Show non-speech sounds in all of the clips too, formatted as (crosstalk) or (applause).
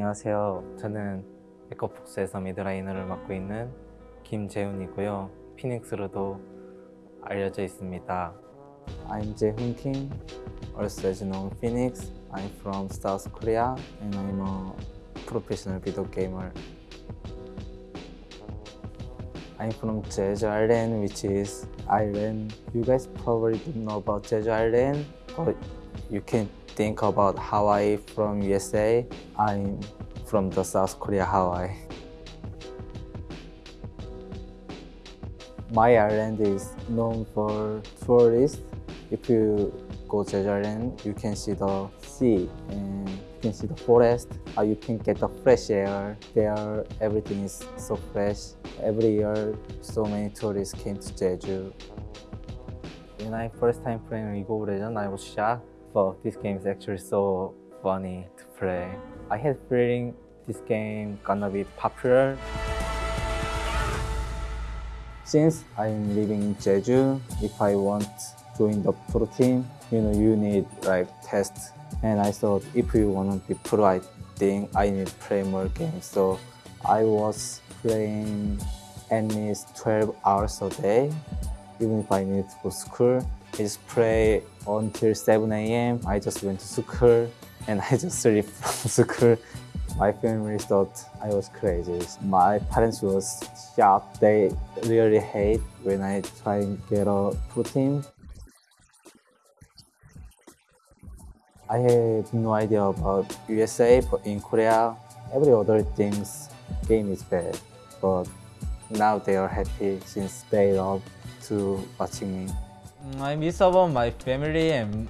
안녕하세요. 저는 에코폭스에서 미드라이너를 맡고 있는 김재훈이고요. 피닉스로도 알려져 있습니다. I'm Jaehoon Kim, also as known Phoenix. I'm from South Korea and I'm a professional video gamer. I'm from Jeju Island, which is Ireland. You guys probably don't know about Jeju Island, but you can think about Hawaii from USA. I'm from the South Korea, Hawaii. My island is known for tourists. If you go to Jeju Island, you can see the sea and you can see the forest. Uh, you can get the fresh air. There, everything is so fresh. Every year, so many tourists came to Jeju. When I first time playing League of Legends, I was shocked. This game is actually so funny to play. I had feeling this game gonna be popular. Since I'm living in Jeju, if I want to join the pro team, you know, you need like test. And I thought if you want to be pro, I think I need to play more games. So I was playing at least 12 hours a day, even if I need to go to school. I just play until 7 a.m. I just went to school and I just (laughs) sleep from school. My family thought I was crazy. My parents was shocked. They really hate when I try and get a protein. I have no idea about USA, but in Korea, every other things game is bad. But now they are happy since they love to watching me. Mm, I miss about my family and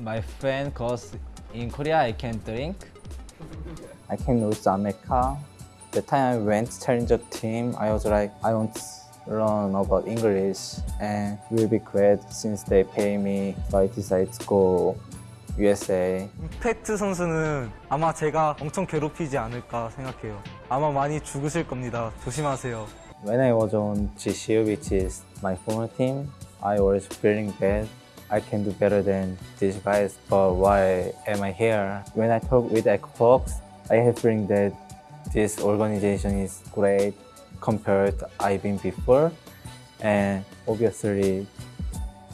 my friend cause in Korea I can drink. I came to America. The time I went to challenger team, I was like, I want to learn about English and will be great since they pay me. So I decided to go USA. 임팩트 선수는 아마 제가 엄청 괴롭히지 않을까 생각해요. 아마 많이 죽으실 겁니다. 조심하세요. When I was on GCU, which is my former team, I was feeling bad. I can do better than these guys, but why am I here? When I talk with Echo Fox, I have feeling that this organization is great compared to I've been before, and obviously,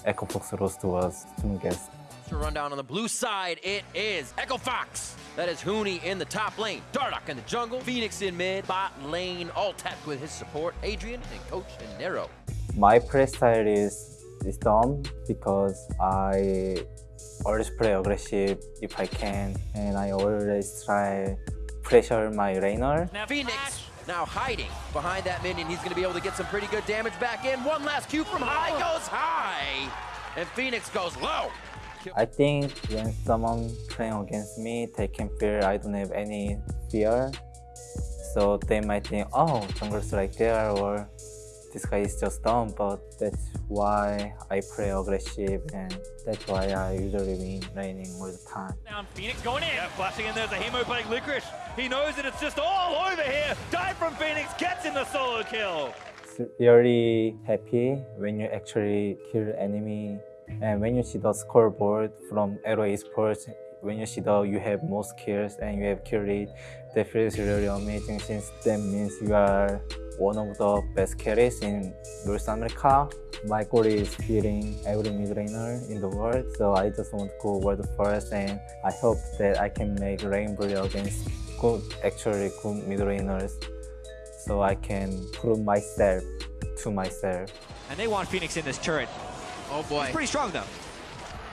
Echo Fox roster was strongest. To run down on the blue side, it is Echo Fox. That is Huni in the top lane, Dardoch in the jungle, Fenix in mid, bot lane, Altec with his support, Adrian and Coach and Nero. My play style is, is dumb because I always play aggressive if I can, and I always try pressure my laner. Now Fenix now hiding behind that minion. He's going to be able to get some pretty good damage back in. One last Q from high oh. goes high, and Fenix goes low. I think when someone playing against me, they can feel I don't have any fear. So they might think, oh, jungle's right there, or this guy is just dumb. But that's why I play aggressive, and that's why I usually win laning all the time. Down Fenix going in. Yeah, flashing in. There's a Hemo playing Licorice. He knows that it's just all over here. Dive from Fenix gets in the solo kill. It's really happy when you actually kill enemy and when you see the scoreboard from Aero Esports, when you see that you have most kills and you have kill rate, that feels really amazing since that means you are one of the best carries in North America. My goal is beating every mid laner in the world, so I just want to go world first and I hope that I can make Rainbow against good, actually good mid laners so I can prove myself to myself. And they want Fenix in this turret. Oh boy. Pretty strong though.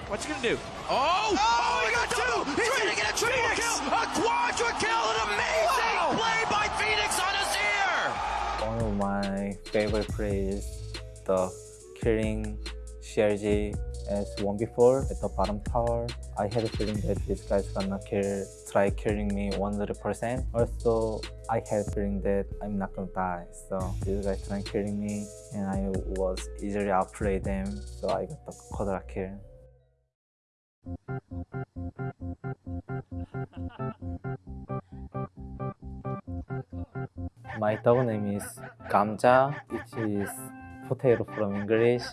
What's he gonna do? Oh! Oh, oh he got two! He's gonna get a triple Fenix! kill! A quadra kill! An amazing play by Fenix on Azir! One of my favorite plays the killing CLG as 1v4 at the bottom tower. I had a feeling that this guy's gonna kill, try killing me 100%. Also, I had a feeling that I'm not gonna die. So this guy trying killing me and I was easily outplay them. So I got the quadra kill. (laughs) My dog name is Gamja, which is potato from English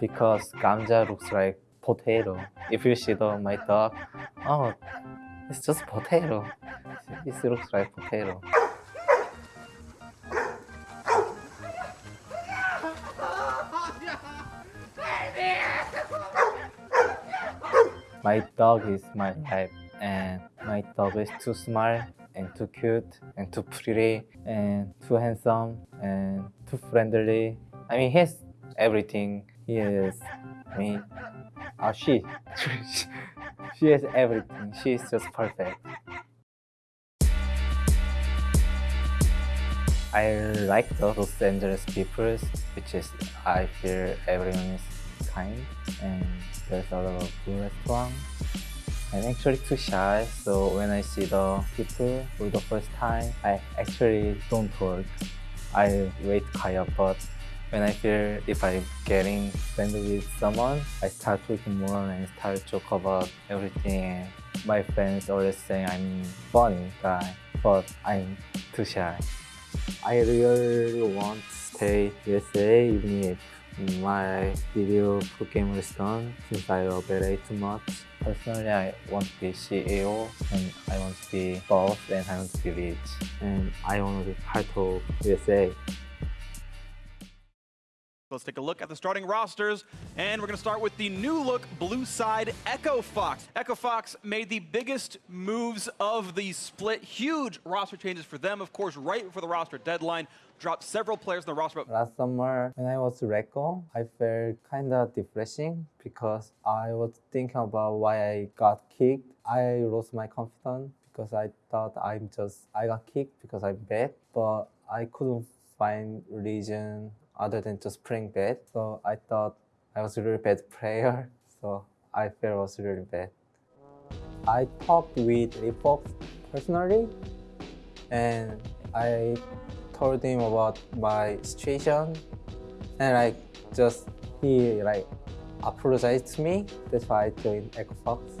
because Gamja looks like potato. If you see the, my dog, oh, it's just potato. This looks like potato. My dog is my life, and my dog is too smart and too cute and too pretty and too handsome and too friendly. I mean, he has everything. He is, I mean, oh, she, (laughs) she has everything. She is just perfect. I like the Los Angeles people, which is I feel everyone is kind and there's a lot of good restaurant. I'm actually too shy, so when I see the people for the first time, I actually don't talk. I wait quiet, but when I feel if I'm getting friendly with someone, I start talking more and start joke about everything. My friends always say I'm funny guy, but I'm too shy. I really want to stay USA even if my video program is done since I operate too much. Personally, I want to be CEO and I want to be boss and I want to be rich and I want to be part of USA. Let's take a look at the starting rosters, and we're going to start with the new look blue side Echo Fox. Echo Fox made the biggest moves of the split, huge roster changes for them, of course, right before the roster deadline. Dropped several players in the roster, Last summer, when I was Reco, I felt kind of depressing because I was thinking about why I got kicked. I lost my confidence because I thought I'm just, I got kicked because I'm bad, but I couldn't find reason other than just playing bad. So I thought I was a really bad (laughs) player, so I felt was really bad. I talked with Rick Fox personally, and I told him about my situation, and like just he like apologized to me. That's why I joined Echo Fox.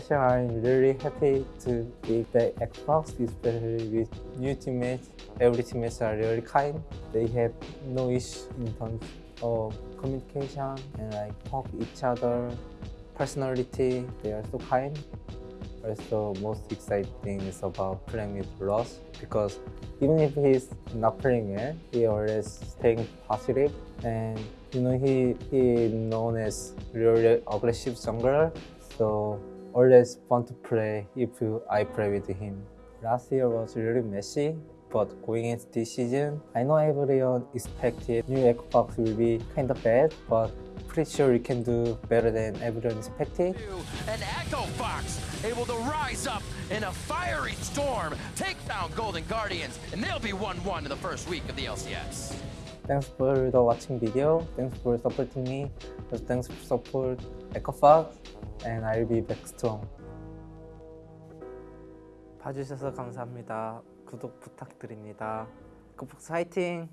Sir, I'm really happy to be back at Echo Fox, especially with new teammates. Every teammates are really kind. They have no issue in terms of communication and like talk each other. Personality, they are so kind. Also, most exciting is about playing with Rush because even if he's not playing well, he always staying positive. positive and you know he he known as really aggressive jungler, so always fun to play if I play with him. Last year was really messy, but going into this season, I know everyone expected new Echo Fox will be kind of bad, but pretty sure we can do better than everyone expected. And Echo Fox able to rise up in a fiery storm, take down Golden Guardians, and they'll be 1-1 in the first week of the LCS. Thanks for the watching video. Thanks for supporting me. Thanks for support Echo Fox, and I'll be back strong. 봐주셔서 감사합니다. 구독 부탁드립니다. 에코폭스 화이팅!